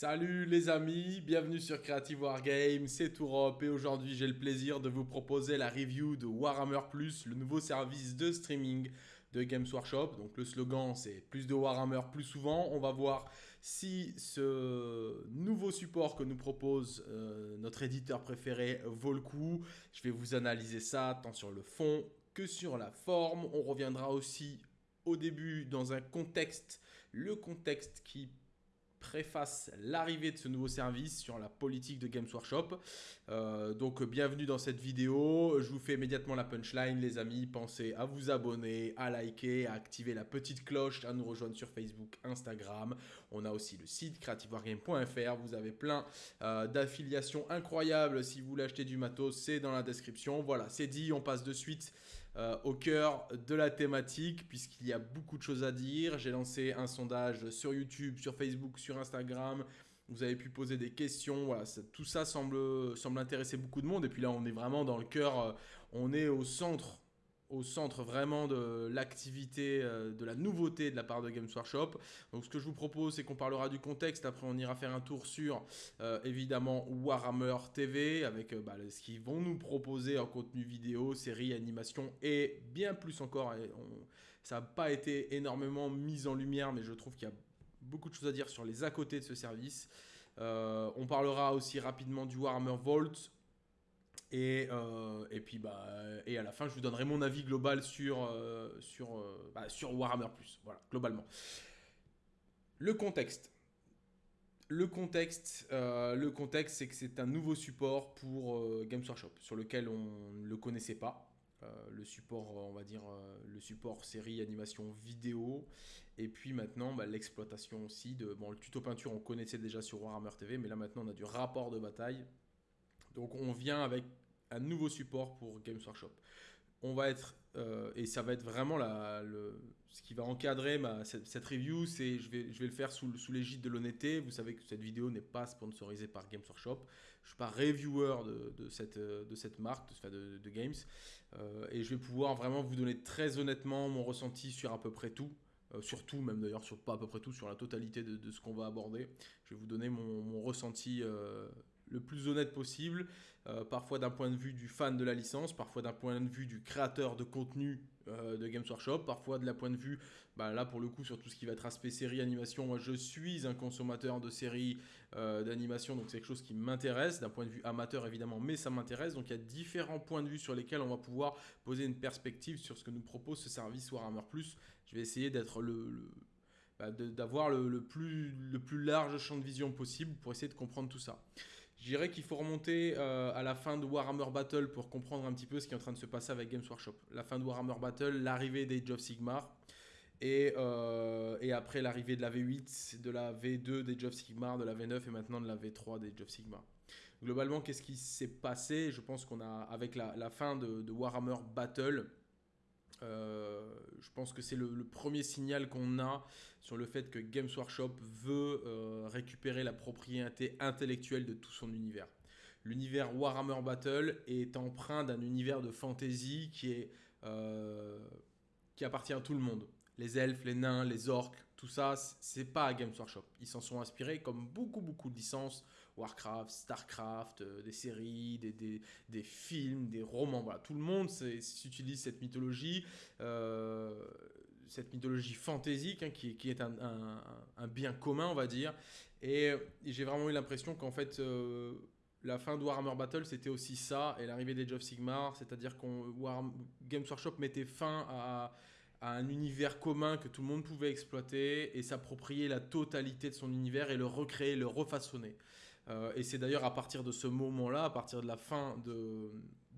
Salut les amis, bienvenue sur Creative Wargame, c'est Tourop et aujourd'hui j'ai le plaisir de vous proposer la review de Warhammer Plus, le nouveau service de streaming de Games Workshop. Donc le slogan c'est plus de Warhammer plus souvent. On va voir si ce nouveau support que nous propose euh, notre éditeur préféré vaut le coup. Je vais vous analyser ça tant sur le fond que sur la forme. On reviendra aussi au début dans un contexte, le contexte qui préface l'arrivée de ce nouveau service sur la politique de Games Workshop. Euh, donc bienvenue dans cette vidéo. Je vous fais immédiatement la punchline les amis. Pensez à vous abonner, à liker, à activer la petite cloche, à nous rejoindre sur Facebook, Instagram. On a aussi le site creativewargame.fr. Vous avez plein euh, d'affiliations incroyables. Si vous voulez acheter du matos, c'est dans la description. Voilà, c'est dit. On passe de suite euh, au cœur de la thématique puisqu'il y a beaucoup de choses à dire. J'ai lancé un sondage sur YouTube, sur Facebook, sur Instagram. Vous avez pu poser des questions. Tout ça semble, semble intéresser beaucoup de monde. Et puis là, on est vraiment dans le cœur, euh, on est au centre au centre vraiment de l'activité, euh, de la nouveauté de la part de Games Workshop. Donc ce que je vous propose, c'est qu'on parlera du contexte. Après, on ira faire un tour sur, euh, évidemment, Warhammer TV, avec euh, bah, ce qu'ils vont nous proposer en contenu vidéo, série, animation, et bien plus encore. ça n'a pas été énormément mis en lumière, mais je trouve qu'il y a beaucoup de choses à dire sur les à côté de ce service. on parlera aussi rapidement du Warhammer Vault, et, euh, et puis bah et à la fin je vous donnerai mon avis global sur euh, sur euh, bah, sur Warhammer Plus voilà globalement. Le contexte. Le contexte le contexte c'est que c'est un nouveau support pour Games Workshop sur lequel on ne le connaissait pas. Le support on va dire le support série animation vidéo. Et puis maintenant bah, l'exploitation aussi de bon le tuto peinture on connaissait déjà sur Warhammer TV mais là maintenant on a du rapport de bataille. Donc on vient avec un nouveau support pour Games Workshop. On va être, euh, et ça va être vraiment la, le, ce qui va encadrer ma, cette, review, c'est je vais, je vais le faire sous, sous l'égide de l'honnêteté. Vous savez que cette vidéo n'est pas sponsorisée par Games Workshop. Je suis pas reviewer de, de, cette, de cette marque, de, de Games. Euh, et je vais pouvoir vraiment vous donner très honnêtement mon ressenti sur à peu près tout. Euh, surtout même d'ailleurs sur pas à peu près tout, sur la totalité de, de ce qu'on va aborder. Je vais vous donner mon, mon ressenti le plus honnête possible, euh, parfois d'un point de vue du fan de la licence, parfois d'un point de vue du créateur de contenu euh, de Games Workshop, parfois de la point de vue, bah, là pour le coup sur tout ce qui va être aspect série, animation, moi je suis un consommateur de séries, euh, d'animation, donc c'est quelque chose qui m'intéresse, d'un point de vue amateur évidemment, mais ça m'intéresse, donc il y a différents points de vue sur lesquels on va pouvoir poser une perspective sur ce que nous propose ce service Warhammer Plus. Je vais essayer d'être le bah, d'avoir le, plus, le plus large champ de vision possible pour essayer de comprendre tout ça. Je dirais qu'il faut remonter euh, à la fin de Warhammer Battle pour comprendre un petit peu ce qui est en train de se passer avec Games Workshop. La fin de Warhammer Battle, l'arrivée des of Sigmar, et, euh, et après l'arrivée de la V8, de la V2 des of Sigmar, de la V9 et maintenant de la V3 des of Sigmar. Globalement, qu'est-ce qui s'est passé? Je pense qu'on a, avec la, fin de Warhammer Battle, euh, je pense que c'est le, premier signal qu'on a sur le fait que Games Workshop veut euh, récupérer la propriété intellectuelle de tout son univers. L'univers Warhammer Battle est empreint d'un univers de fantasy qui, euh, appartient à tout le monde les elfes, les nains, les orques, tout ça, c'est pas à Games Workshop. Ils s'en sont inspirés comme beaucoup, beaucoup de licences, Warcraft, Starcraft, euh, des séries, des, des, films, des romans, voilà. Tout le monde s'utilise cette mythologie, euh, cette mythologie fantaisique, hein, qui, qui, est un, bien commun, on va dire. Et, j'ai vraiment eu l'impression qu'en fait... Euh, la fin de Warhammer Battle, c'était aussi ça, et l'arrivée des of Sigmar, c'est-à-dire qu'on Games Workshop mettait fin à un univers commun que tout le monde pouvait exploiter et s'approprier la totalité de son univers et le recréer, le refaçonner. Euh, et c'est d'ailleurs à partir de ce moment-là, à partir de la fin de,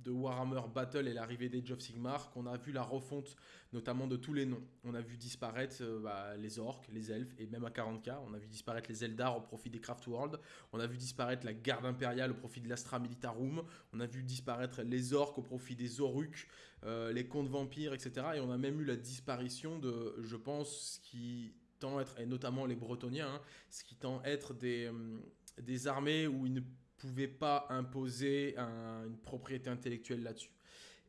Warhammer Battle et l'arrivée des of Sigmar, qu'on a vu la refonte notamment de tous les noms. On a vu disparaître euh, bah, les orques, les elfes, et même à 40k, on a vu disparaître les Eldar au profit des Craft World, on a vu disparaître la garde impériale au profit de l'Astra Militarum, on a vu disparaître les orques au profit des Oruks, euh, les contes vampires, etc. Et on a même eu la disparition de, je pense, ce qui tend à être, et notamment les Bretoniens, hein, ce qui tend à être des... Hum, des armées où ils ne pouvaient pas imposer une propriété intellectuelle là-dessus.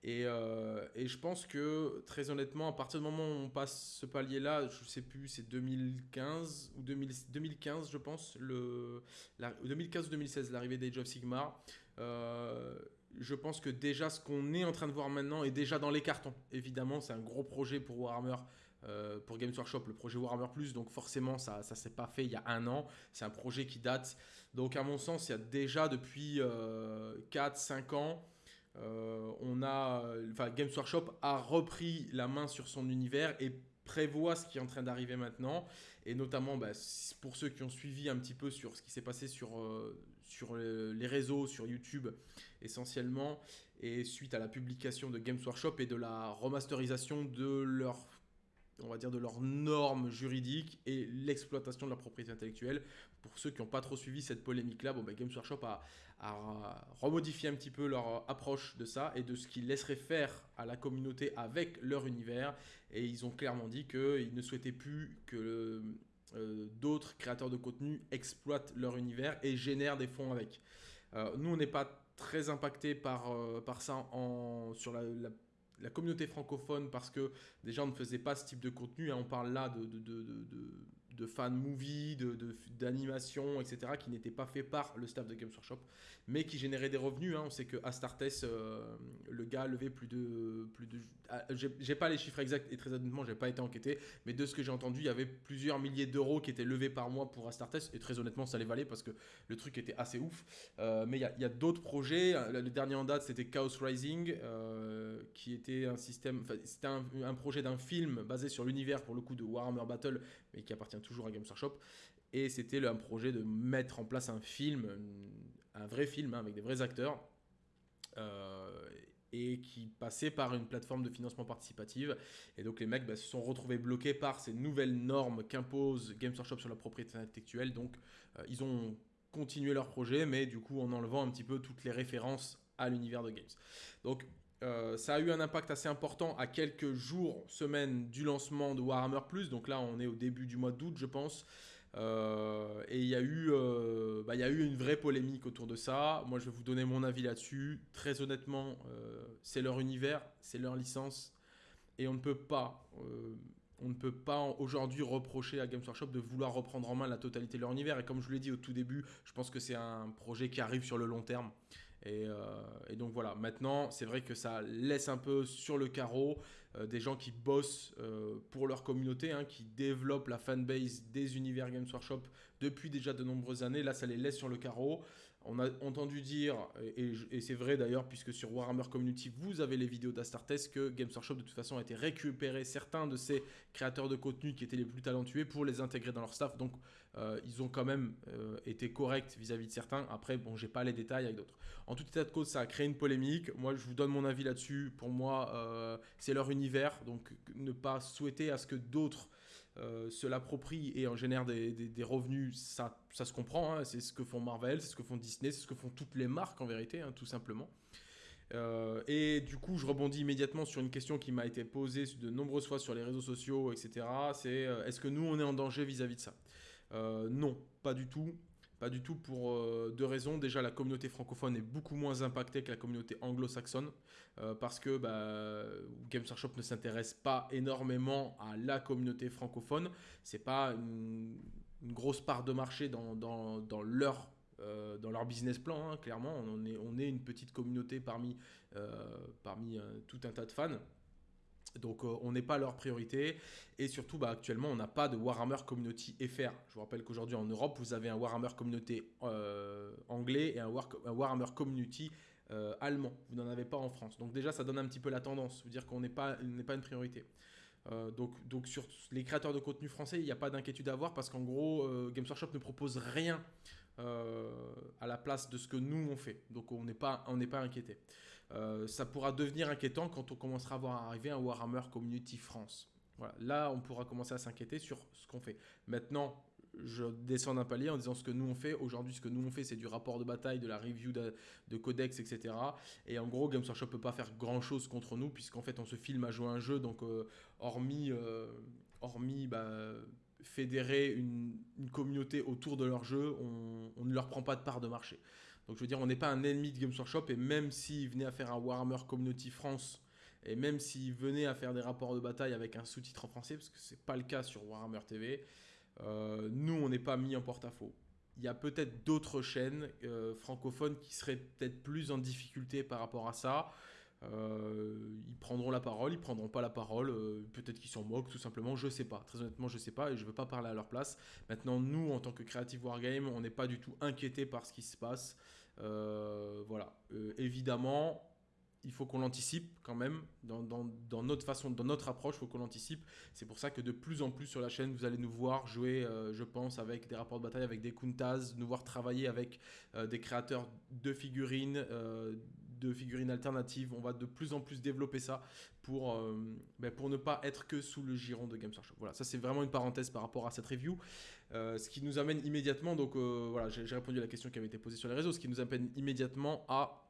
Et, euh, et, je pense que, très honnêtement, à partir du moment où on passe ce palier-là, je ne sais plus, c'est 2015 ou 2015, je pense, le, 2015 ou 2016, l'arrivée d'Age of Sigmar. Euh, je pense que déjà ce qu'on est en train de voir maintenant est déjà dans les cartons. Évidemment, c'est un gros projet pour Warhammer, euh, pour Games Workshop, le projet Warhammer Plus. Donc forcément, ça ne s'est pas fait il y a un an. C'est un projet qui date. Donc à mon sens, il y a déjà depuis 4-5 ans euh, on a, enfin, Games Workshop a repris la main sur son univers et prévoit ce qui est en train d'arriver maintenant. Et notamment, bah, pour ceux qui ont suivi un petit peu sur ce qui s'est passé sur, euh, sur les réseaux, sur YouTube essentiellement, et suite à la publication de Games Workshop et de la remasterisation de leur on va dire de leurs normes juridiques et l'exploitation de leur propriété intellectuelle. Pour ceux qui n'ont pas trop suivi cette polémique-là, bon, bah, Games Workshop a, à remodifier un petit peu leur approche de ça et de ce qu'ils laisseraient faire à la communauté avec leur univers. Et ils ont clairement dit qu'ils ne souhaitaient plus que euh, d'autres créateurs de contenu exploitent leur univers et génèrent des fonds avec. Euh, nous, on n'est pas très impacté par, euh, par ça en, sur la, la, communauté francophone parce que déjà on ne faisait pas ce type de contenu. Hein. on parle là de de fan movie, d'animation, de, etc., qui n'étaient pas faits par le staff de Games Workshop, mais qui généraient des revenus. Hein. On sait que Astartes, euh, le gars a levé plus de... Plus de ah, j'ai pas les chiffres exacts et très honnêtement, j'ai pas été enquêté, mais de ce que j'ai entendu, il y avait plusieurs milliers d'euros qui étaient levés par mois pour Astartes, et très honnêtement, ça les valait parce que le truc était assez ouf. Euh, mais il y a, d'autres projets. Le dernier en date, c'était Chaos Rising, euh, qui était un système... C'était un, un projet d'un film basé sur l'univers, pour le coup, de Warhammer Battle, mais qui appartient toujours à Games Workshop. Et c'était un projet de mettre en place un film, un vrai film hein, avec des vrais acteurs, euh, et qui passait par une plateforme de financement participative. Et donc les mecs bah, se sont retrouvés bloqués par ces nouvelles normes qu'impose Games Workshop sur la propriété intellectuelle. Donc euh, ils ont continué leur projet, mais du coup en enlevant un petit peu toutes les références à l'univers de Games. Donc euh, ça a eu un impact assez important à quelques jours, semaines du lancement de Warhammer Plus. Donc là, on est au début du mois d'août, je pense. Euh, et il y, a eu, euh, bah, y a eu une vraie polémique autour de ça. Moi, je vais vous donner mon avis là-dessus. Très honnêtement, c'est leur univers, c'est leur licence. Et on ne peut pas, on ne peut pas aujourd'hui reprocher à Games Workshop de vouloir reprendre en main la totalité de leur univers. Et comme je l'ai dit au tout début, je pense que c'est un projet qui arrive sur le long terme. Euh, et, donc voilà, maintenant, c'est vrai que ça laisse un peu sur le carreau euh, des gens qui bossent euh, pour leur communauté, hein, qui développent la fanbase des univers Games Workshop depuis déjà de nombreuses années. Là, ça les laisse sur le carreau. On a entendu dire, et, c'est vrai d'ailleurs, puisque sur Warhammer Community, vous avez les vidéos d'Astartes, que Games Workshop de toute façon a été récupéré certains de ces créateurs de contenu qui étaient les plus talentueux pour les intégrer dans leur staff. Donc euh, ils ont quand même euh, été corrects vis-à-vis de certains. Après, bon, j'ai pas les détails avec d'autres. En tout état de cause, ça a créé une polémique. Moi, je vous donne mon avis là-dessus. Pour moi, euh, c'est leur univers. Donc, ne pas souhaiter à ce que d'autres se l'approprient et en génèrent des, revenus, ça, ça se comprend. Hein. C'est ce que font Marvel, c'est ce que font Disney, c'est ce que font toutes les marques en vérité, hein, tout simplement. et du coup, je rebondis immédiatement sur une question qui m'a été posée de nombreuses fois sur les réseaux sociaux, etc. C'est est-ce que nous, on est en danger vis à -vis de ça? Non, pas du tout. Pas du tout pour euh, deux raisons. Déjà, la communauté francophone est beaucoup moins impactée que la communauté anglo-saxonne euh, parce que bah, Games Workshop ne s'intéresse pas énormément à la communauté francophone. C'est pas une, grosse part de marché dans, leur dans leur business plan, hein, clairement. On est, on est une petite communauté parmi, parmi tout un tas de fans. Donc euh, on n'est pas leur priorité et surtout bah, actuellement on n'a pas de Warhammer Community FR. Je vous rappelle qu'aujourd'hui en Europe vous avez un Warhammer Community euh, anglais et un, Warhammer Community euh, allemand. Vous n'en avez pas en France. Donc déjà ça donne un petit peu la tendance, vous dire qu'on n'est pas, une priorité. donc, donc sur les créateurs de contenu français, il n'y a pas d'inquiétude à avoir parce qu'en gros, Games Workshop ne propose rien à la place de ce que nous on fait. Donc on n'est pas, on pas inquiété. Euh, ça pourra devenir inquiétant quand on commencera à voir arriver un Warhammer Community France. Voilà. Là, on pourra commencer à s'inquiéter sur ce qu'on fait. Maintenant, je descends d'un palier en disant ce que nous on fait. Aujourd'hui, ce que nous on fait, c'est du rapport de bataille, de la review de, codex, etc. Et en gros, Games Workshop peut pas faire grand chose contre nous, puisqu'en fait, on se filme à jouer un jeu. Donc, euh, hormis, euh, hormis bah, fédérer une, communauté autour de leur jeu, on, ne leur prend pas de part de marché. Donc je veux dire, on n'est pas un ennemi de Games Workshop et même s'ils venaient à faire un Warhammer Community France et même s'ils venaient à faire des rapports de bataille avec un sous-titre en français, parce que c'est pas le cas sur Warhammer TV, euh, nous on n'est pas mis en porte-à-faux. Il y a peut-être d'autres chaînes euh, francophones qui seraient peut-être plus en difficulté par rapport à ça. Euh, ils prendront la parole, ils prendront pas la parole, euh, peut-être qu'ils s'en moquent tout simplement, je sais pas. Très honnêtement, je sais pas et je veux pas parler à leur place. Maintenant, nous, en tant que Creative Wargame, on n'est pas du tout inquiété par ce qui se passe. Euh, voilà. évidemment, il faut qu'on l'anticipe quand même dans, dans, notre façon, dans notre approche, il faut qu'on l'anticipe. C'est pour ça que de plus en plus sur la chaîne, vous allez nous voir jouer, je pense, avec des rapports de bataille, avec des Kuntas, nous voir travailler avec des créateurs de figurines, de figurines alternatives. On va de plus en plus développer ça pour, euh, ben, pour ne pas être que sous le giron de Games Workshop. Voilà, ça c'est vraiment une parenthèse par rapport à cette review. Euh, ce qui nous amène immédiatement, donc euh, voilà, j'ai répondu à la question qui avait été posée sur les réseaux, ce qui nous amène immédiatement à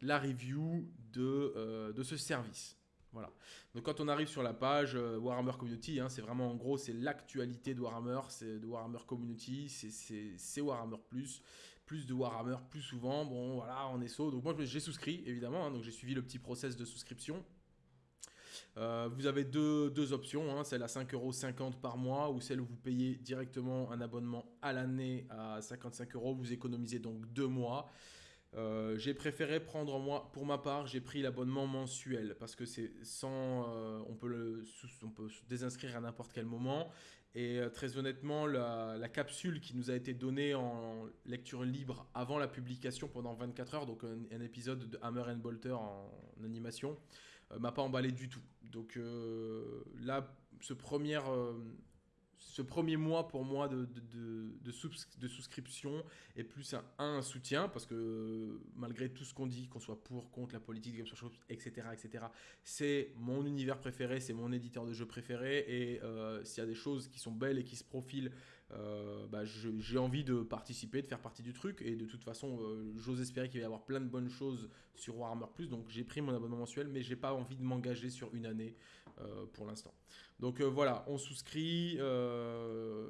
la review de, de ce service. Voilà. Donc quand on arrive sur la page Warhammer Community, hein, c'est vraiment en gros c'est l'actualité de Warhammer, c'est de Warhammer Community, c'est Warhammer Plus plus de Warhammer plus souvent. Bon, voilà, on est saut. Donc moi, j'ai souscrit, évidemment. Hein, donc j'ai suivi le petit process de souscription. Euh, vous avez deux, options, hein, celle à 5,50€ par mois ou celle où vous payez directement un abonnement à l'année à 55 euros. Vous économisez donc deux mois. Euh, j'ai préféré prendre moi, pour ma part, j'ai pris l'abonnement mensuel parce que c'est sans, euh, on peut peut désinscrire à n'importe quel moment et euh, très honnêtement, la, capsule qui nous a été donnée en lecture libre avant la publication pendant 24 heures, donc un, épisode de Hammer and Bolter en, animation, m'a pas emballé du tout. Donc là, ce premier ce premier mois pour moi de, de, de, souscription est plus un, soutien parce que malgré tout ce qu'on dit, qu'on soit pour, contre la politique, etc., etc., c'est mon univers préféré, c'est mon éditeur de jeux préféré et euh, s'il y a des choses qui sont belles et qui se profilent, euh, bah, j'ai envie de participer, de faire partie du truc et de toute façon, euh, j'ose espérer qu'il va y avoir plein de bonnes choses sur Warhammer Plus, donc j'ai pris mon abonnement mensuel, mais j'ai pas envie de m'engager sur une année pour l'instant. Donc euh, voilà, on souscrit, euh,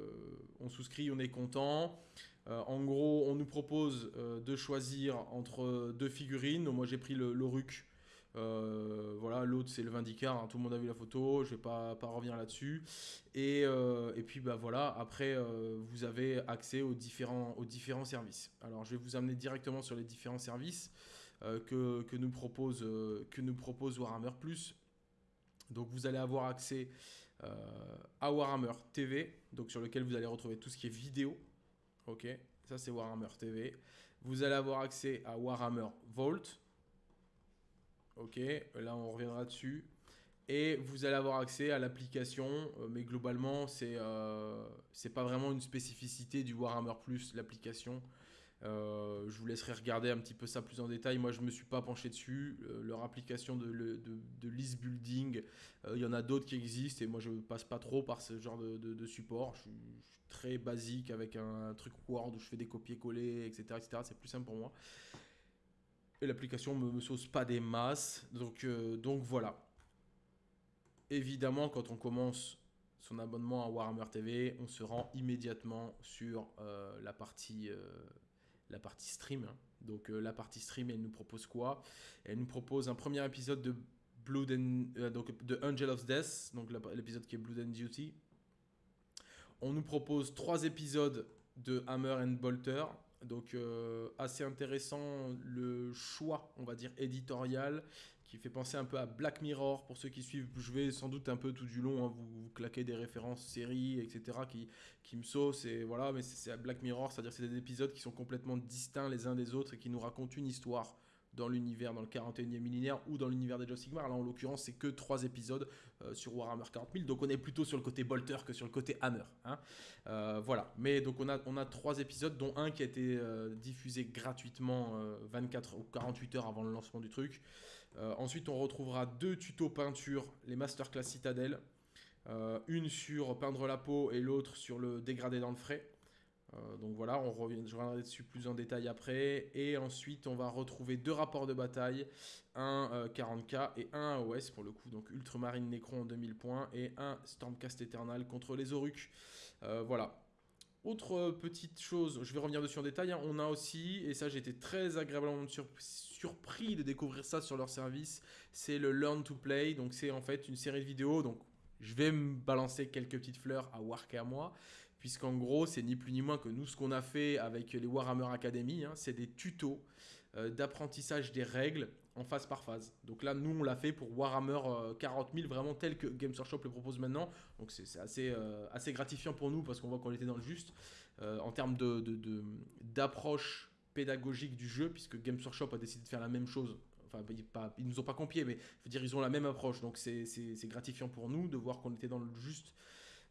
on souscrit, on est content. Euh, en gros, on nous propose de choisir entre deux figurines. Moi, j'ai pris le, RUC. voilà, l'autre c'est le Vindicar, hein. tout le monde a vu la photo, je vais pas, revenir là-dessus. Et, puis bah voilà, après vous avez accès aux différents, services. Alors je vais vous amener directement sur les différents services que, que, nous propose, que nous propose Warhammer Plus. Donc vous allez avoir accès euh, à Warhammer TV, donc sur lequel vous allez retrouver tout ce qui est vidéo. Ok, ça c'est Warhammer TV. Vous allez avoir accès à Warhammer Vault. Ok, là on reviendra dessus. Et vous allez avoir accès à l'application, euh, mais globalement c'est euh, pas vraiment une spécificité du Warhammer Plus, l'application. Euh, je vous laisserai regarder un petit peu ça plus en détail. Moi, je ne me suis pas penché dessus. Euh, leur application de, de, list building, euh, il y en a d'autres qui existent et moi, je ne passe pas trop par ce genre de, support. Je suis, très basique avec un, truc Word où je fais des copier-coller, etc. C'est plus simple pour moi. Et l'application ne me, sauce pas des masses. Donc, donc voilà. Évidemment, quand on commence son abonnement à Warhammer TV, on se rend immédiatement sur la partie la partie stream. Donc euh, la partie stream, elle nous propose quoi? Elle nous propose un premier épisode de Blood euh, donc de Angel of Death, donc l'épisode qui est Blood and Duty. On nous propose trois épisodes de Hammer and Bolter. Donc euh, assez intéressant le choix, on va dire, éditorial qui fait penser un peu à Black Mirror pour ceux qui suivent. Je vais sans doute un peu tout du long hein, vous, vous, claquer des références séries, etc. qui, qui me saucent. Et voilà, mais c'est à Black Mirror, c'est-à-dire c'est des épisodes qui sont complètement distincts les uns des autres et qui nous racontent une histoire dans l'univers, dans le 41e millénaire ou dans l'univers des Joe Sigmar. Là, en l'occurrence, c'est que trois épisodes euh, sur Warhammer 40 000. Donc, on est plutôt sur le côté Bolter que sur le côté Hammer. Hein. Euh, voilà. Mais donc, on a, on a trois épisodes, dont un qui a été euh, diffusé gratuitement 24 ou 48 heures avant le lancement du truc. Ensuite, on retrouvera deux tutos peinture, les masterclass Citadel. Une sur peindre la peau et l'autre sur le dégradé dans le frais. Euh, donc voilà, on revient, je reviendrai dessus plus en détail après. Et ensuite, on va retrouver deux rapports de bataille, un 40k et un AOS pour le coup, donc Ultramarine Necron en 2000 points et un Stormcast Eternal contre les Oruks. voilà. Autre petite chose, je vais revenir dessus en détail, hein, on a aussi, et ça été très agréablement surpris de découvrir ça sur leur service, c'est le Learn to Play, donc c'est en fait une série de vidéos, donc je vais me balancer quelques petites fleurs à Wark à moi, puisqu'en gros c'est ni plus ni moins que nous ce qu'on a fait avec les Warhammer Academy, hein, c'est des tutos euh, d'apprentissage des règles en phase par phase. Donc là, nous, on l'a fait pour Warhammer 40 euh, 000, vraiment tel que Games Workshop le propose maintenant. Donc c'est assez, euh, assez gratifiant pour nous parce qu'on voit qu'on était dans le juste en termes d'approche de, pédagogique du jeu, puisque Games Workshop a décidé de faire la même chose. Enfin, ils, ne nous ont pas copié, mais je veux dire, ils ont la même approche. Donc c'est gratifiant pour nous de voir qu'on était dans le juste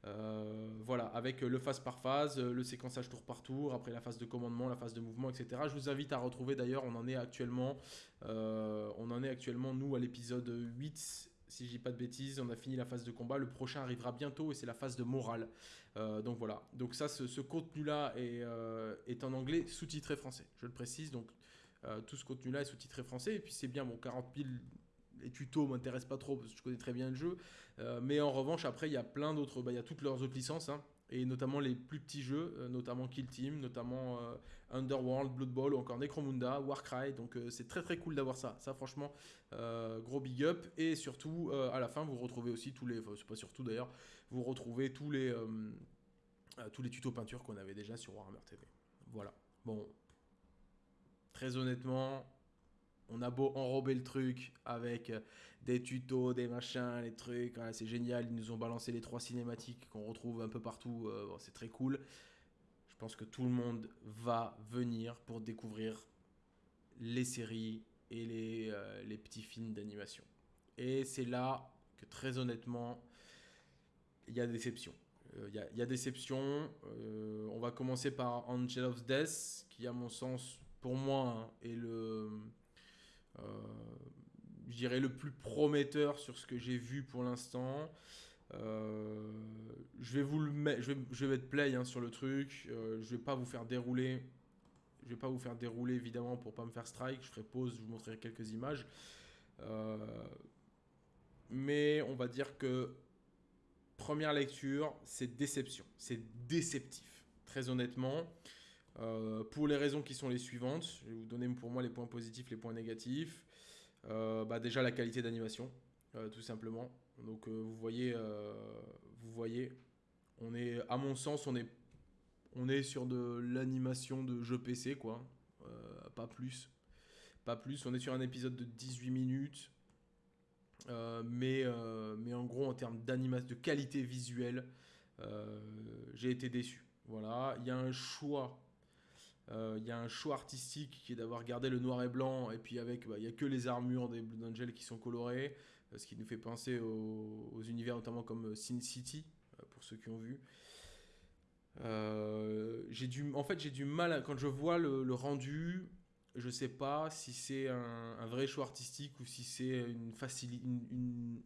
euh, voilà, avec le phase par phase, le séquençage tour par tour, après la phase de commandement, la phase de mouvement, etc. Je vous invite à retrouver d'ailleurs, on en est actuellement, euh, on en est actuellement nous à l'épisode 8 si je dis pas de bêtises, on a fini la phase de combat. Le prochain arrivera bientôt et c'est la phase de morale. Euh, donc voilà. Donc ça, ce, contenu-là est, est, en anglais sous-titré français. Je le précise. Donc tout ce contenu-là est sous-titré français. Et puis c'est bien, bon, 40 000 les tutos m'intéressent pas trop parce que je connais très bien le jeu. Euh, mais en revanche, après, il y a plein d'autres, bah, il y a toutes leurs autres licences, hein, et notamment les plus petits jeux, euh, notamment Kill Team, notamment euh, Underworld, Blood Bowl ou encore Necromunda, Warcry. Donc c'est très très cool d'avoir ça. Ça, franchement, gros big up. Et surtout, à la fin, vous retrouvez aussi tous les, enfin, c'est pas surtout d'ailleurs, vous retrouvez tous les, tous les tutos peinture qu'on avait déjà sur Warhammer TV. Voilà. Bon, très honnêtement, on a beau enrober le truc avec euh, des tutos, des machins, les trucs, c'est génial. Ils nous ont balancé les trois cinématiques qu'on retrouve un peu partout. Euh, c'est très cool. Je pense que tout le monde va venir pour découvrir les séries et les, euh, petits films d'animation. Et c'est là que très honnêtement, il y a déception. Il y, a déception. on va commencer par Angel of Death, qui à mon sens, pour moi, hein, est le je dirais le plus prometteur sur ce que j'ai vu pour l'instant. Euh, je vais vous le mettre, je vais, je play hein, sur le truc. Euh, je vais pas vous faire dérouler. Je vais pas vous faire dérouler évidemment pour pas me faire strike. Je ferai pause, je vous montrerai quelques images. mais on va dire que première lecture, c'est déception, c'est déceptif, très honnêtement. Euh, pour les raisons qui sont les suivantes, je vais vous donner pour moi les points positifs, les points négatifs. Euh, bah déjà la qualité d'animation, euh, tout simplement. Donc vous voyez, vous voyez, on est, à mon sens, on est, on est sur de l'animation de jeu PC, quoi. pas plus, pas plus. On est sur un épisode de 18 minutes. mais, mais en gros, en termes d'animation, de qualité visuelle, j'ai été déçu. Voilà, il y a un choix euh, il y a un choix artistique qui est d'avoir gardé le noir et blanc, et puis avec, bah, il n'y a que les armures des Blue Angel qui sont colorées, euh, ce qui nous fait penser aux, univers notamment comme euh, Sin City, pour ceux qui ont vu. du, en fait, j'ai du mal, quand je vois le, rendu, je sais pas si c'est un, vrai choix artistique ou si c'est une,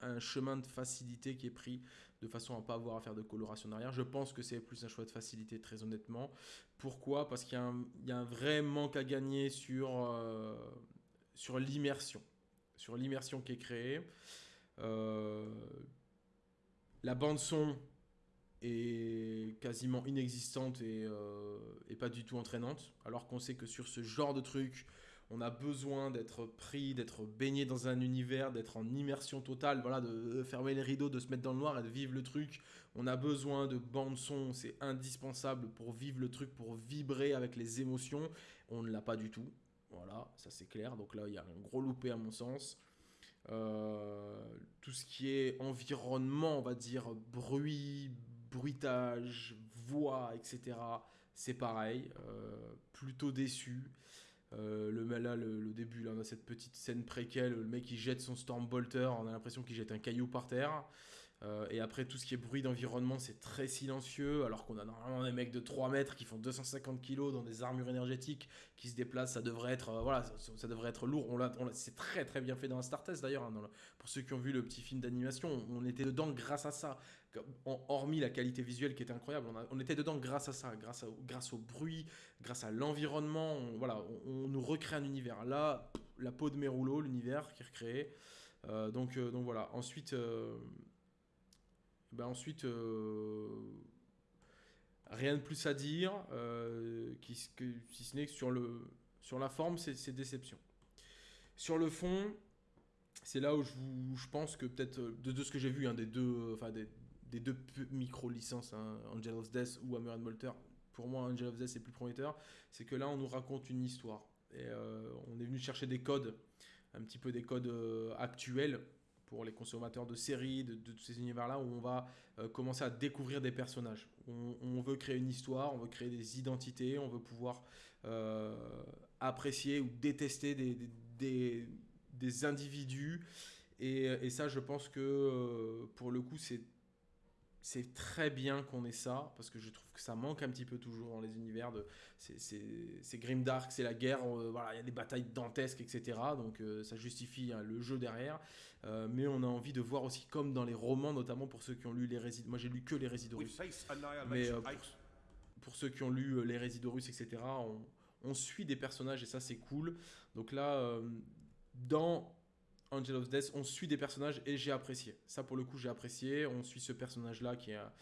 un chemin de facilité qui est pris de façon à pas avoir à faire de coloration derrière. Je pense que c'est plus un choix de facilité, très honnêtement. Pourquoi? Parce qu'il y, a un vrai manque à gagner sur, euh, l'immersion. Sur l'immersion qui est créée. Euh, la bande son est quasiment inexistante euh, et, pas du tout entraînante. Alors qu'on sait que sur ce genre de truc, on a besoin d'être pris, d'être baigné dans un univers, d'être en immersion totale, voilà, de fermer les rideaux, de se mettre dans le noir et de vivre le truc. On a besoin de bande son, c'est indispensable pour vivre le truc, pour vibrer avec les émotions. On ne l'a pas du tout. Voilà, ça c'est clair. Donc là, il y a un gros loupé à mon sens. Euh, tout ce qui est environnement, on va dire bruit, bruitage, voix, etc. C'est pareil. Euh, plutôt déçu. Euh, le là, le, début, là, on a cette petite scène préquelle, le mec il jette son Stormbolter, on a l'impression qu'il jette un caillou par terre. Euh, et après, tout ce qui est bruit d'environnement, c'est très silencieux, alors qu'on a normalement des mecs de 3 mètres qui font 250 kg dans des armures énergétiques qui se déplacent. Ça devrait être, euh, voilà, ça, devrait être lourd. On, on c'est très très bien fait dans Star Test d'ailleurs. Hein, pour ceux qui ont vu le petit film d'animation, on, était dedans grâce à ça. Hormis la qualité visuelle qui était incroyable, on, était dedans grâce à ça, grâce, au bruit, grâce à l'environnement. voilà, on, nous recrée un univers. Là, la peau de mes rouleaux, l'univers qui est recréé. Euh, donc, donc voilà. Ensuite, ben ensuite, euh, Rien de plus à dire, euh, si ce n'est que sur, le, sur la forme, c'est déception. Sur le fond, c'est là où je, je, pense que peut-être, de, ce que j'ai vu, hein, des deux, enfin des, des deux micro-licences, hein, Angel of Death ou Hammer and Molter, pour moi, Angel of Death, c'est plus prometteur, c'est que là, on nous raconte une histoire. Et euh, on est venu chercher des codes, un petit peu des codes euh, actuels pour les consommateurs de séries, de, tous ces univers-là, où on va euh, commencer à découvrir des personnages. On, veut créer une histoire, on veut créer des identités, on veut pouvoir apprécier ou détester des, des, des, individus. Et, et, ça, je pense que pour le coup, c'est c'est très bien qu'on ait ça parce que je trouve que ça manque un petit peu toujours dans les univers de c'est grimdark c'est la guerre euh, voilà il y a des batailles dantesques etc donc euh, ça justifie hein, le jeu derrière. Euh, mais on a envie de voir aussi comme dans les romans notamment pour ceux qui ont lu les résidus moi j'ai lu que les résidus russes mais pour, ceux qui ont lu les résidus russes etc on, on, suit des personnages et ça c'est cool. Donc là dans Angel of Death, on suit des personnages et j'ai apprécié. Ça, pour le coup, j'ai apprécié. On suit ce personnage-là qui a,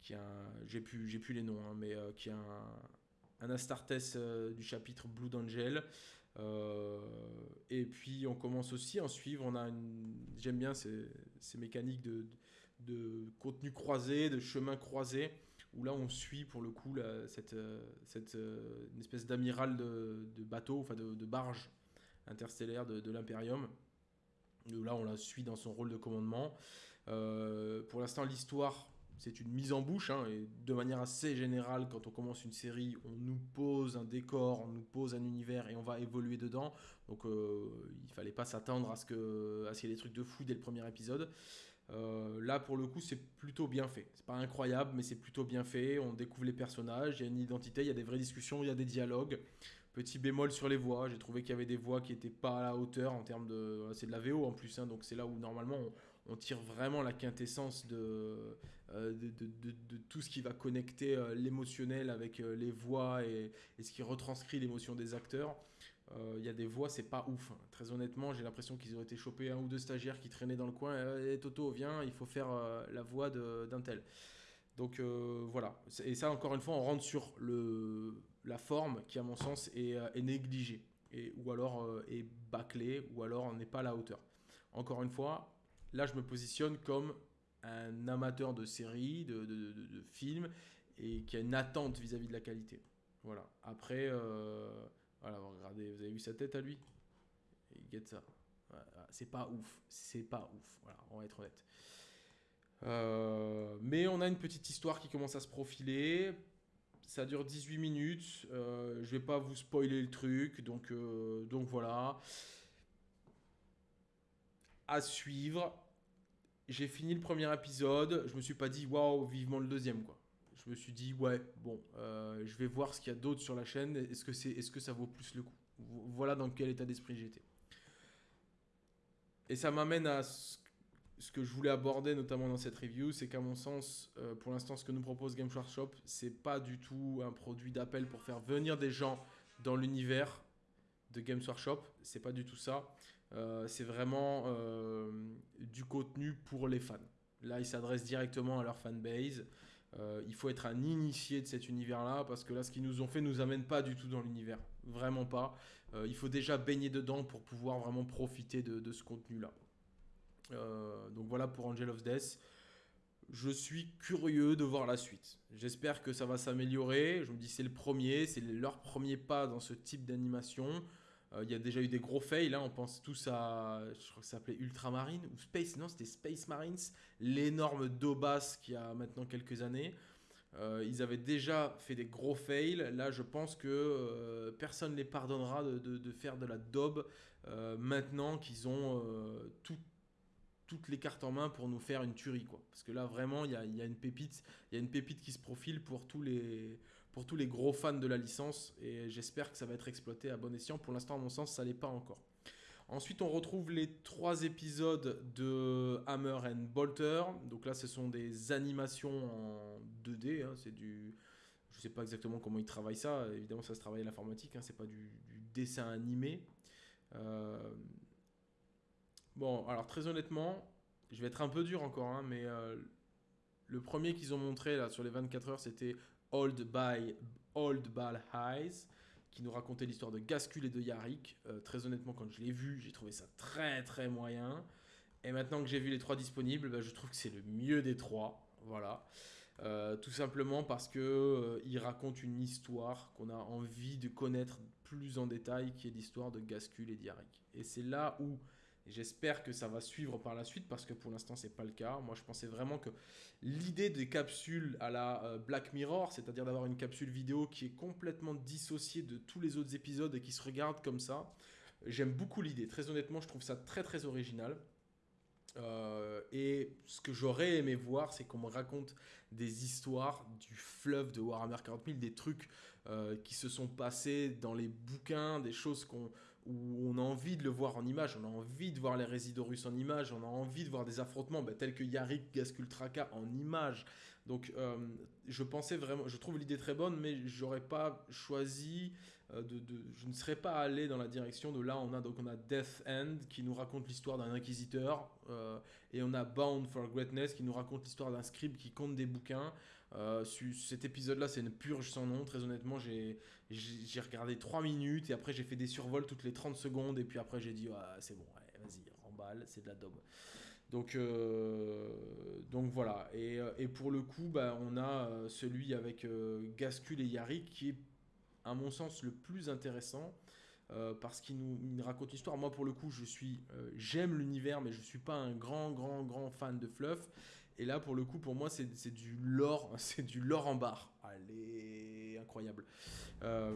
qui a, j'ai plus, j'ai plus les noms, hein, mais euh, qui a un, Astartes euh, du chapitre Blood Angel. Euh, et puis on commence aussi à en suivre. On a j'aime bien ces, mécaniques de, de, contenu croisé, de chemin croisé, où là on suit pour le coup cette, cette une espèce d'amiral de, de, bateau, enfin de, barge interstellaire de, de l'Imperium Là, on la suit dans son rôle de commandement. Euh, pour l'instant, l'histoire, c'est une mise en bouche. Hein, et de manière assez générale, quand on commence une série, on nous pose un décor, on nous pose un univers et on va évoluer dedans. Donc, euh, il fallait pas s'attendre à ce qu'il y ait des trucs de fou dès le premier épisode. Euh, là, pour le coup, c'est plutôt bien fait. C'est pas incroyable, mais c'est plutôt bien fait. On découvre les personnages, il y a une identité, il y a des vraies discussions, il y a des dialogues. Petit bémol sur les voix, j'ai trouvé qu'il y avait des voix qui n'étaient pas à la hauteur en termes de. C'est de la VO en plus, hein, donc c'est là où normalement on, tire vraiment la quintessence de, euh, de, tout ce qui va connecter euh, l'émotionnel avec euh, les voix et, ce qui retranscrit l'émotion des acteurs. Il y a des voix, c'est pas ouf. Hein. Très honnêtement, j'ai l'impression qu'ils auraient été chopés un ou deux stagiaires qui traînaient dans le coin. et Toto, viens, il faut faire la voix d'un tel. Donc voilà. Et ça, encore une fois, on rentre sur le, la forme qui, à mon sens, est, euh, négligée, ou alors euh, est bâclée, ou alors n'est pas à la hauteur. Encore une fois, là, je me positionne comme un amateur de séries, de, de, films, et qui a une attente vis-à-vis de la qualité. Voilà. Après, euh, voilà, regardez, vous avez vu sa tête à lui? Il guette ça. c'est pas ouf. C'est pas ouf. Voilà, on va être honnête. mais on a une petite histoire qui commence à se profiler. Ça dure 18 minutes. Euh, je vais pas vous spoiler le truc. Donc, euh, donc voilà. À suivre. J'ai fini le premier épisode. Je me suis pas dit waouh, vivement le deuxième quoi. Je me suis dit ouais, bon, euh, je vais voir ce qu'il y a d'autre sur la chaîne. Est-ce que, c'est, est-ce que ça vaut plus le coup? Voilà dans quel état d'esprit j'étais. Et ça m'amène à ce que je voulais aborder notamment dans cette review, c'est qu'à mon sens, euh, pour l'instant, ce que nous propose Game Workshop, c'est pas du tout un produit d'appel pour faire venir des gens dans l'univers de Games Workshop. C'est pas du tout ça. Euh, c'est vraiment euh, du contenu pour les fans. Là, ils s'adressent directement à leur fanbase. il faut être un initié de cet univers-là parce que là, ce qu'ils nous ont fait nous amène pas du tout dans l'univers. Vraiment pas. il faut déjà baigner dedans pour pouvoir vraiment profiter de ce contenu-là. Euh, donc voilà pour Angel of Death. Je suis curieux de voir la suite. J'espère que ça va s'améliorer. Je me dis c'est le premier, c'est leur premier pas dans ce type d'animation. Euh, il y a déjà eu des gros fails, hein. on pense tous à, je crois que ça s'appelait Ultramarine ou Space, non c'était Space Marines, l'énorme Dobas qui a maintenant quelques années. Euh, ils avaient déjà fait des gros fails. Là, je pense que personne ne les pardonnera de, faire de la daube maintenant qu'ils ont tout, toutes les cartes en main pour nous faire une tuerie quoi. Parce que là vraiment il y a, une pépite, il y a une pépite qui se profile pour tous les pour tous les gros fans de la licence et j'espère que ça va être exploité à bon escient. Pour l'instant à mon sens ça l'est pas encore. Ensuite on retrouve les trois épisodes de Hammer and Bolter. Donc là ce sont des animations en 2D, hein. c'est du je sais pas exactement comment ils travaillent ça. Évidemment ça se travaille à l'informatique, hein. c'est pas du, dessin animé. Euh, Bon, alors très honnêtement, je vais être un peu dur encore, hein, mais euh, le premier qu'ils ont montré là sur les 24 heures, c'était Old, by, Old Ball Highs, qui nous racontait l'histoire de Gascul et de Yarick. Euh, très honnêtement, quand je l'ai vu, j'ai trouvé ça très très moyen. Et maintenant que j'ai vu les trois disponibles, bah, je trouve que c'est le mieux des trois. Voilà. Euh, tout simplement parce que euh, il raconte une histoire qu'on a envie de connaître plus en détail, qui est l'histoire de Gascul et d'Yarick. Et c'est là où j'espère que ça va suivre par la suite, parce que pour l'instant c'est pas le cas. Moi je pensais vraiment que l'idée des capsules à la euh, Black Mirror, c'est-à-dire d'avoir une capsule vidéo qui est complètement dissociée de tous les autres épisodes et qui se regarde comme ça, j'aime beaucoup l'idée. Très honnêtement, je trouve ça très très original. Euh, et ce que j'aurais aimé voir, c'est qu'on me raconte des histoires du fleuve de Warhammer 40 000, des trucs euh, qui se sont passés dans les bouquins, des choses qu'on où on a envie de le voir en image, on a envie de voir les résidus russes en image, on a envie de voir des affrontements bah, tels que Yarik Gaskultraka en image. Donc euh, je pensais vraiment, je trouve l'idée très bonne, mais j'aurais pas choisi euh, de, je ne serais pas allé dans la direction de là on a donc on a Death End qui nous raconte l'histoire d'un inquisiteur euh, et on a Bound for Greatness qui nous raconte l'histoire d'un scribe qui compte des bouquins. Euh, cet épisode-là, c'est une purge sans nom. Très honnêtement, j'ai regardé 3 minutes et après j'ai fait des survols toutes les 30 secondes et puis après j'ai dit c'est bon, vas-y, remballe, c'est de la daube. Donc, donc voilà. Et, et, pour le coup, bah, on a celui avec Gascul et Yarick qui est à mon sens, le plus intéressant. Euh, parce qu'il nous, raconte l'histoire. Moi, pour le coup, je suis, euh, j'aime l'univers, mais je suis pas un grand, grand, grand fan de fluff. Et là, pour le coup, pour moi, c'est du lore, c'est du lore en barre. Allez, incroyable. Euh,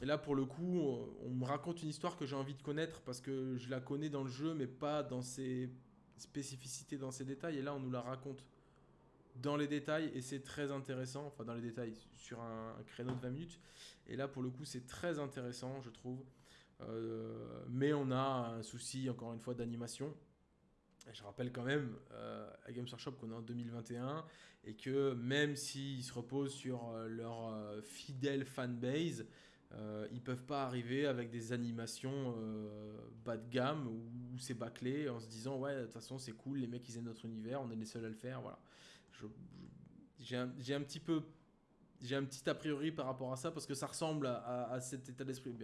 et là, pour le coup, on me raconte une histoire que j'ai envie de connaître parce que je la connais dans le jeu, mais pas dans ses spécificités, dans ses détails. Et là, on nous la raconte dans les détails et c'est très intéressant, enfin dans les détails sur un, créneau de 20 minutes. Et là pour le coup c'est très intéressant je trouve. Euh, mais on a un souci encore une fois d'animation. Je rappelle quand même euh, à Games Workshop qu'on est en 2021 et que même s'ils se reposent sur euh, leur fidèle fanbase, euh, ils peuvent pas arriver avec des animations bas de gamme où c'est bâclé en se disant ouais de toute façon c'est cool les mecs ils aiment notre univers on est les seuls à le faire voilà. J'ai un, un, petit peu j'ai un petit a priori par rapport à ça parce que ça ressemble à, cet état d'esprit.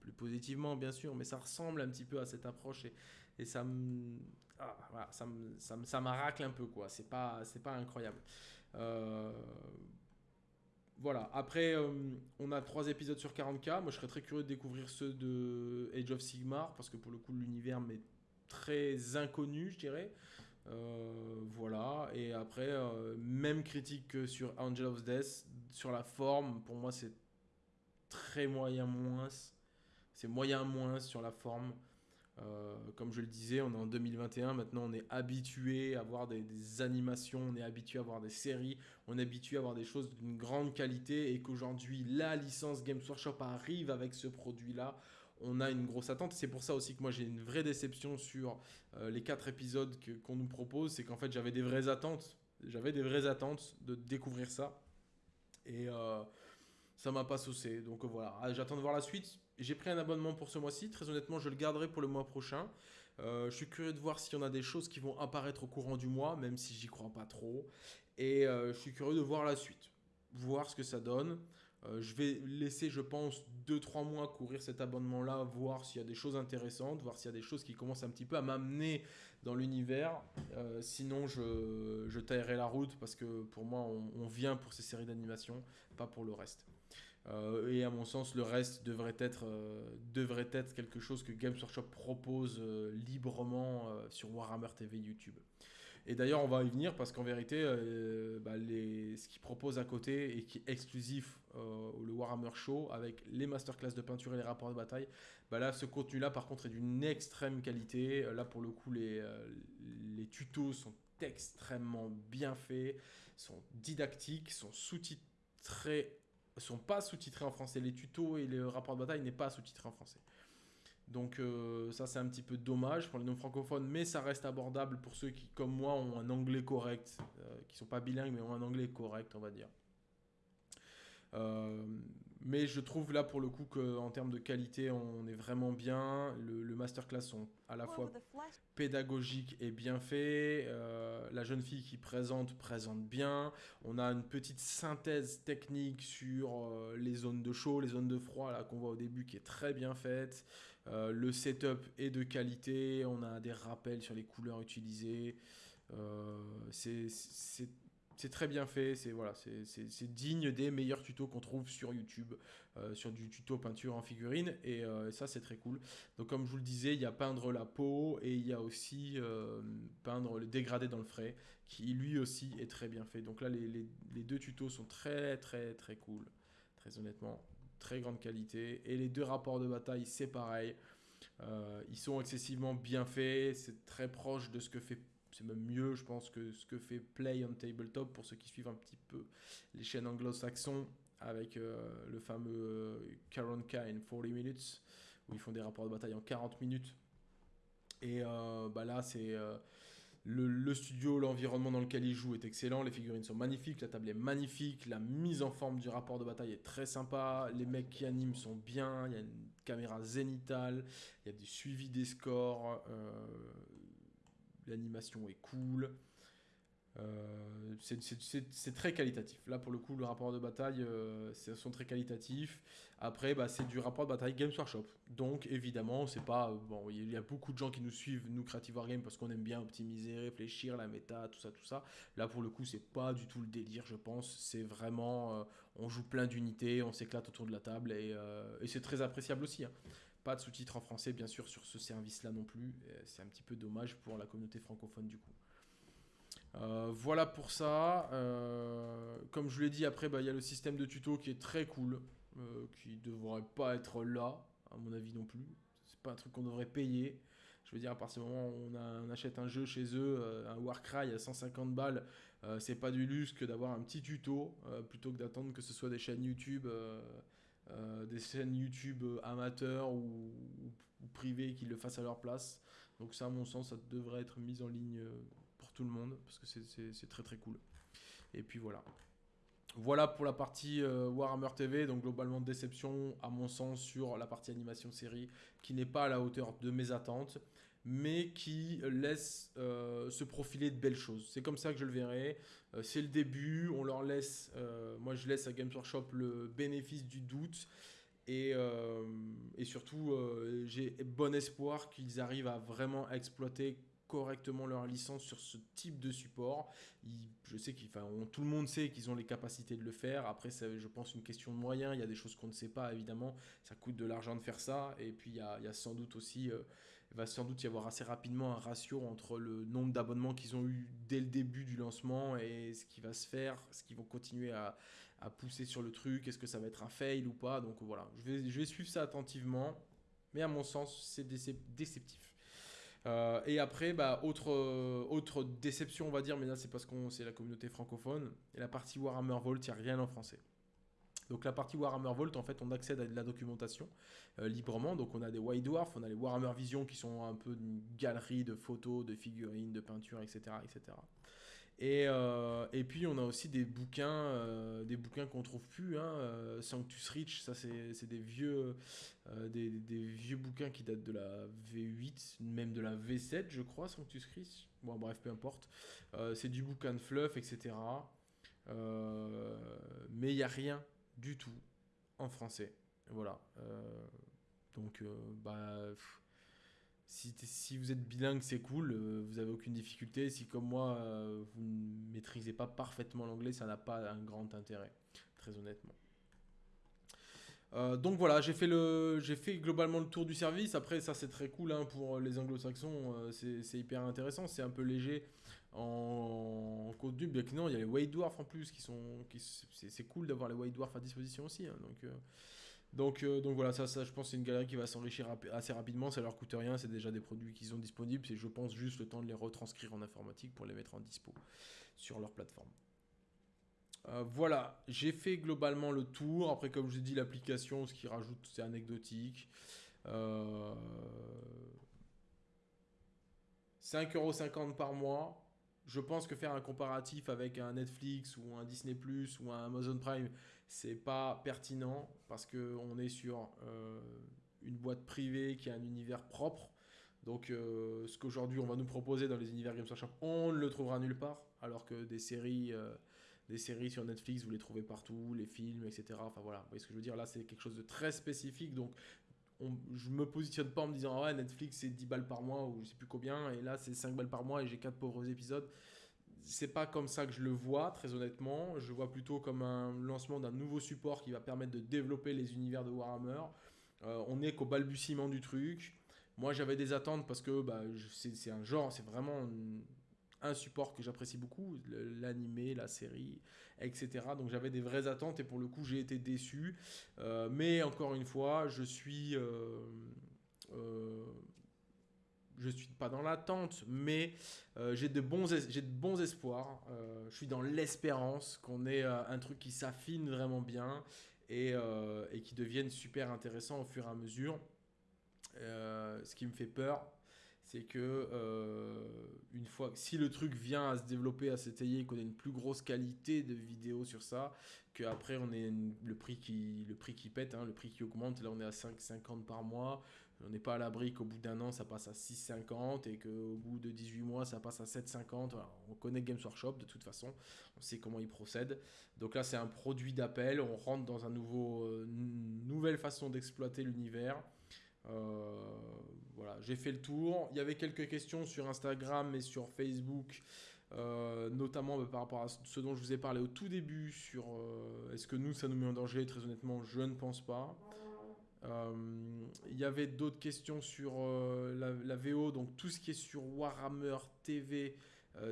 Plus positivement bien sûr mais ça ressemble un petit peu à cette approche et ça me ah, ça ça, ça m'aracle un peu quoi. C'est pas c'est pas incroyable. Euh, voilà. Après euh, on a trois épisodes sur 40k moi je serais très curieux de découvrir ceux de Age of Sigmar parce que pour le coup l'univers m'est très inconnu je dirais. Euh, voilà, et après, même critique que sur Angel of Death, sur la forme, pour moi c'est très moyen moins. C'est moyen moins sur la forme. Euh, comme je le disais, on est en 2021, maintenant on est habitué à voir des, animations, on est habitué à voir des séries, on est habitué à voir des choses d'une grande qualité et qu'aujourd'hui la licence Games Workshop arrive avec ce produit-là on a une grosse attente. C'est pour ça aussi que moi j'ai une vraie déception sur euh, les quatre épisodes qu'on nous propose. C'est qu'en fait j'avais des vraies attentes. J'avais des vraies attentes de découvrir ça. Et euh, ça m'a pas saucé. Donc voilà, ah, j'attends de voir la suite. J'ai pris un abonnement pour ce mois-ci. Très honnêtement, je le garderai pour le mois prochain. je suis curieux de voir s'il y en a des choses qui vont apparaître au courant du mois, même si j'y crois pas trop. Et je suis curieux de voir la suite. Voir ce que ça donne. Euh, je vais laisser, je pense, 2-3 mois courir cet abonnement-là, voir s'il y a des choses intéressantes, voir s'il y a des choses qui commencent un petit peu à m'amener dans l'univers. Euh, sinon, je, je taillerai la route parce que pour moi, on, vient pour ces séries d'animation, pas pour le reste. Euh, et à mon sens, le reste devrait être, devrait être quelque chose que Games Workshop propose librement sur Warhammer TV YouTube. Et d'ailleurs, on va y venir parce qu'en vérité, euh, bah, ce qu'ils proposent à côté et qui est exclusif euh, le Warhammer Show avec les masterclass de peinture et les rapports de bataille, bah là, ce contenu-là, par contre, est d'une extrême qualité. Là, pour le coup, les, euh, les tutos sont extrêmement bien faits, sont didactiques, sont sous-titrés, sont pas sous-titrés en français. Les tutos et les rapports de bataille n'est pas sous-titrés en français. Donc euh, ça c'est un petit peu dommage pour les non francophones, mais ça reste abordable pour ceux qui, comme moi, ont un anglais correct, euh, qui sont pas bilingues mais ont un anglais correct, on va dire. Euh, Mais je trouve là pour le coup qu'en termes de qualité, on est vraiment bien. Le, masterclass sont à la fois pédagogiques et bien faits. Euh, la jeune fille qui présente présente bien. On a une petite synthèse technique sur euh, les zones de chaud, les zones de froid qu'on voit au début qui est très bien faite. Euh, le setup est de qualité. On a des rappels sur les couleurs utilisées. c'est c'est très bien fait, c'est voilà, c'est digne des meilleurs tutos qu'on trouve sur YouTube, euh, sur du tuto peinture en figurine, et euh, ça c'est très cool. Donc comme je vous le disais, il y a peindre la peau, et il y a aussi euh, peindre le dégradé dans le frais, qui lui aussi est très bien fait. Donc là, les, les, deux tutos sont très très très cool, très honnêtement, très grande qualité, et les deux rapports de bataille, c'est pareil. ils sont excessivement bien faits, c'est très proche de ce que fait c'est même mieux, je pense, que ce que fait Play on Tabletop pour ceux qui suivent un petit peu les chaînes anglo-saxons avec euh, le fameux Karon K in 40 minutes où ils font des rapports de bataille en 40 minutes. Et euh, bah là, c'est euh, le, studio, l'environnement dans lequel ils jouent est excellent. Les figurines sont magnifiques, la table est magnifique, la mise en forme du rapport de bataille est très sympa. Les mecs qui animent sont bien. Il y a une caméra zénitale, il y a du suivi des scores l'animation est cool. Euh, c'est très qualitatif. Là, pour le coup, le rapport de bataille, euh, sont très qualitatifs. Après, bah, c'est du rapport de bataille Games Workshop. Donc, évidemment, c'est pas. Bon, il y a beaucoup de gens qui nous suivent, nous, Creative Wargame, parce qu'on aime bien optimiser, réfléchir, la méta, tout ça, tout ça. Là, pour le coup, c'est pas du tout le délire, je pense. C'est vraiment. Euh, on joue plein d'unités, on s'éclate autour de la table, et, euh, et c'est très appréciable aussi. Hein. Pas de sous-titres en français, bien sûr, sur ce service-là non plus. C'est un petit peu dommage pour la communauté francophone, du coup. Euh, voilà pour ça. Euh, comme je l'ai dit, après, bah, il y a le système de tuto qui est très cool, euh, qui devrait pas être là, à mon avis non plus. C'est pas un truc qu'on devrait payer. Je veux dire, à partir du moment où on, achète un jeu chez eux, un Warcry à 150 balles, c'est pas du luxe que d'avoir un petit tuto, plutôt que d'attendre que ce soit des chaînes YouTube euh, des chaînes YouTube euh, amateurs ou, privées qui le fassent à leur place. Donc ça, à mon sens, ça devrait être mis en ligne euh, pour tout le monde parce que c'est très très cool. Et puis voilà. Voilà pour la partie Warhammer TV, donc globalement déception à mon sens sur la partie animation série qui n'est pas à la hauteur de mes attentes mais qui laisse euh, se profiler de belles choses. C'est comme ça que je le verrai. Euh, c'est le début, on leur laisse, euh, moi je laisse à Games Workshop le bénéfice du doute. Et, et surtout, j'ai bon espoir qu'ils arrivent à vraiment exploiter correctement leur licence sur ce type de support. je sais qu'ils, tout le monde sait qu'ils ont les capacités de le faire. Après, c'est, je pense, une question de moyens. Il y a des choses qu'on ne sait pas, évidemment. Ça coûte de l'argent de faire ça. Et puis, il y a sans doute aussi il va sans doute y avoir assez rapidement un ratio entre le nombre d'abonnements qu'ils ont eu dès le début du lancement et ce qui va se faire, ce qu'ils vont continuer à, pousser sur le truc, est-ce que ça va être un fail ou pas. Donc voilà, je vais, je vais suivre ça attentivement, mais à mon sens, c'est déceptif. Euh, et après, bah, autre, autre déception, on va dire, mais là c'est parce qu'on c'est la communauté francophone, et la partie Warhammer Vault, il n'y a rien en français. Donc la partie Warhammer Vault, en fait, on accède à de la documentation euh, librement. Donc on a des White Dwarf, on a les Warhammer Vision qui sont un peu une galerie de photos, de figurines, de peintures, etc. etc. Et, euh, et puis on a aussi des bouquins, euh, des bouquins qu'on trouve plus. Hein, Sanctus Rich, ça c'est des vieux, des, vieux bouquins qui datent de la V8, même de la V7, je crois, Sanctus Rich. Bon bref, peu importe. c'est du bouquin de fluff, etc. mais il n'y a rien du tout en français. Voilà. Euh, donc, euh, bah, si, vous êtes bilingue, c'est cool, euh, vous avez aucune difficulté. Si, comme moi, vous ne maîtrisez pas parfaitement l'anglais, ça n'a pas un grand intérêt, très honnêtement. Donc voilà, j'ai fait, globalement le tour du service. Après, ça c'est très cool hein, pour les anglo-saxons, c'est, hyper intéressant, c'est un peu léger en, contenu. Bien que non, il y a les White Dwarf en plus qui sont. Qui, c'est, cool d'avoir les White Dwarf à disposition aussi. Hein, donc, euh, donc, euh, voilà, ça, ça je pense c'est une galerie qui va s'enrichir assez rapidement. Ça leur coûte rien, c'est déjà des produits qui sont disponibles. C'est je pense juste le temps de les retranscrire en informatique pour les mettre en dispo sur leur plateforme. Euh, voilà, j'ai fait globalement le tour. Après, comme je l'ai dit, l'application, ce qui rajoute, c'est anecdotique. 5,50€ par mois je pense que faire un comparatif avec un Netflix ou un Disney Plus ou un Amazon Prime, c'est pas pertinent parce qu'on est sur une boîte privée qui a un univers propre. Donc, ce qu'aujourd'hui on va nous proposer dans les univers Games Workshop, on ne le trouvera nulle part. Alors que des séries, des séries sur Netflix, vous les trouvez partout, les films, etc. Enfin voilà, vous voyez ce que je veux dire? Là, c'est quelque chose de très spécifique. Donc, on, je me positionne pas en me disant ouais Netflix c'est 10 balles par mois ou je sais plus combien et là c'est 5 balles par mois et j'ai 4 pauvres épisodes c'est pas comme ça que je le vois très honnêtement je vois plutôt comme un lancement d'un nouveau support qui va permettre de développer les univers de Warhammer euh, on est qu'au balbutiement du truc moi j'avais des attentes parce que bah, c'est un genre c'est vraiment un support que j'apprécie beaucoup, l'animé, la série, etc. Donc j'avais des vraies attentes et pour le coup j'ai été déçu. Euh, mais encore une fois, je suis... Euh, euh, je suis pas dans l'attente, mais j'ai de, bons j'ai de bons espoirs. je suis dans l'espérance qu'on ait un truc qui s'affine vraiment bien et, et, qui devienne super intéressant au fur et à mesure. ce qui me fait peur, c'est que euh, une fois si le truc vient à se développer à s'étayer qu'on ait une plus grosse qualité de vidéo sur ça qu'après on ait le prix qui le prix qui pète hein, le prix qui augmente. Là on est à 5,50 par mois. On n'est pas à l'abri qu'au bout d'un an ça passe à 6,50 et qu'au bout de 18 mois ça passe à 7,50 on connaît Games Workshop de toute façon. On sait comment ils procèdent donc là c'est un produit d'appel. On rentre dans un nouveau euh, une nouvelle façon d'exploiter l'univers euh, voilà, j'ai fait le tour. Il y avait quelques questions sur Instagram et sur Facebook. Euh, notamment bah, par rapport à ce dont je vous ai parlé au tout début sur euh, est-ce que nous ça nous met en danger? Très honnêtement je ne pense pas il y avait d'autres questions sur la, la, VO donc tout ce qui est sur Warhammer TV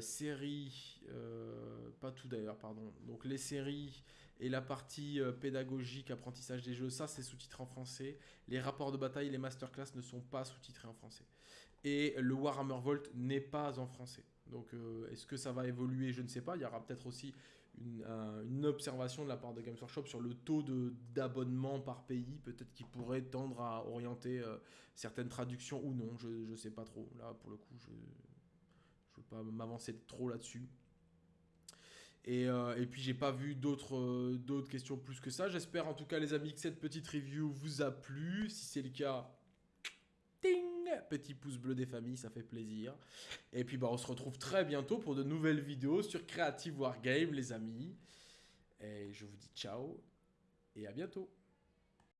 séries pas tout d'ailleurs pardon donc les séries et la partie euh, pédagogique, apprentissage des jeux, ça c'est sous-titré en français. Les rapports de bataille, les masterclass ne sont pas sous-titrés en français. Et le Warhammer Volt n'est pas en français. Donc euh, est-ce que ça va évoluer? Je ne sais pas. Il y aura peut-être aussi une, observation de la part de Games Workshop sur le taux d'abonnement par pays, peut-être qu'il pourrait tendre à orienter euh, certaines traductions ou non, je ne sais pas trop. Là, pour le coup, je ne veux pas m'avancer trop là-dessus. Et, euh, et, puis j'ai pas vu d'autres euh, d'autres questions plus que ça. J'espère en tout cas les amis que cette petite review vous a plu. Si c'est le cas, ting, petit pouce bleu des familles, ça fait plaisir. Et puis bah, on se retrouve très bientôt pour de nouvelles vidéos sur Creative Wargame les amis. Et je vous dis ciao et à bientôt.